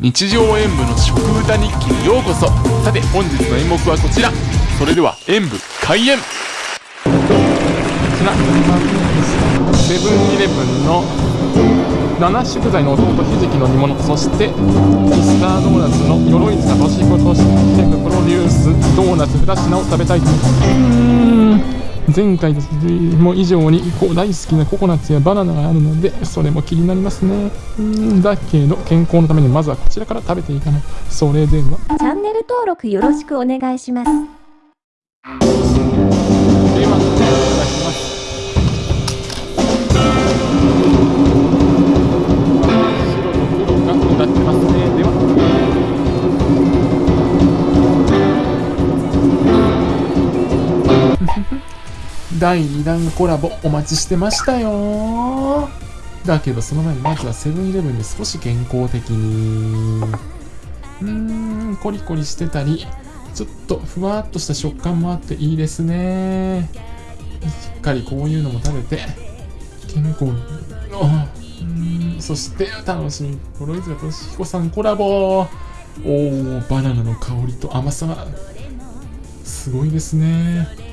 日常演舞の食歌日記にようこそ。さて本日の演目はこちら。それでは演舞開演。こちら。セブンイレブンの7食材の弟ひじきの煮物。そしてミスタードーナツの鎧塚俊彦としてプロデュース。ドーナツ2品を食べたいと。思います前回も以上に大好きなココナッツやバナナがあるのでそれも気になりますね。うんだけど健康のためにまずはこちらから食べていかない。それでは。チャンネル登録よろしくお願いします。第2弾コラボお待ちしてましたよ。だけどその前にまずはセブンイレブンで少し健康的に。うーんコリコリしてたりちょっとふわっとした食感もあっていいですね。しっかりこういうのも食べて健康に。うんそして楽しみ。ロイズとし彦さんコラボ。おーバナナの香りと甘さ。がすごいですね。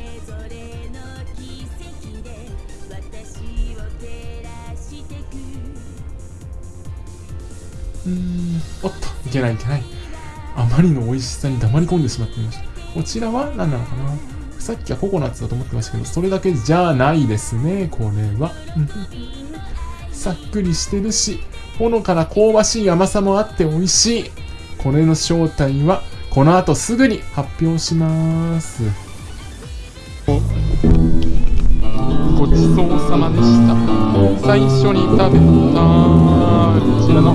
うーんおっといけないいけない。あまりの美味しさに黙り込んでしまっていました。こちらは何なのかな？さっきはココナッツだと思ってましたけどそれだけじゃないですねこれは。さっくりしてるしほのかな香ばしい甘さもあって美味しい。これの正体はこの後すぐに発表します。ごちそうさまでした。最初に食べたこちらの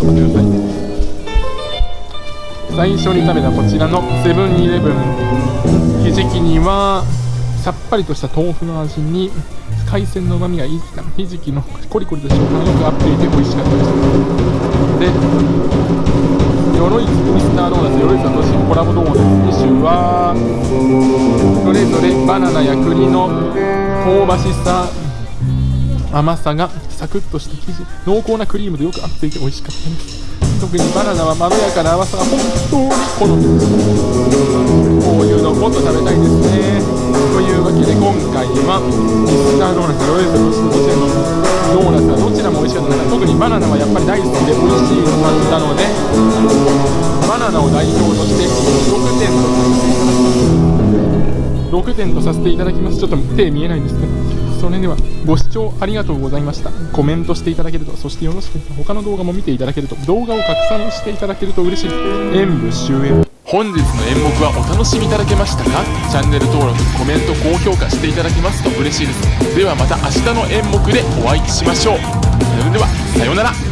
待ってください最初に食べたこちらのセブンイレブン。ひじきにはさっぱりとした豆腐の味に海鮮のうまみがいい。ひじきのコリコリと食感がよく合っていて美味しかったです。で鎧ミスタードーナツ鎧さんと新コラボドーナツ2種はそれぞれバナナや栗の香ばしさ。甘さがサクッとした生地濃厚なクリームとよく合っていて美味しかったです特にバナナはまろやかな甘さが本当に好みですこういうのもっと食べたいですねというわけで今回はミスタードーナツロイズそしてこちらのドーナツはどちらも美味しかったで特にバナナはやっぱり大好きで美味しいと感じたのでバナナを代表として6点6点とさせていただきますちょっと手見えないんですけどそれではご視聴ありがとうございました。コメントしていただけるとそしてよろしく。他の動画も見ていただけると動画を拡散していただけると嬉しい。演武終演。本日の演目はお楽しみいただけましたか？チャンネル登録コメント高評価していただけますと嬉しいです。ではまた明日の演目でお会いしましょう。それではさようなら。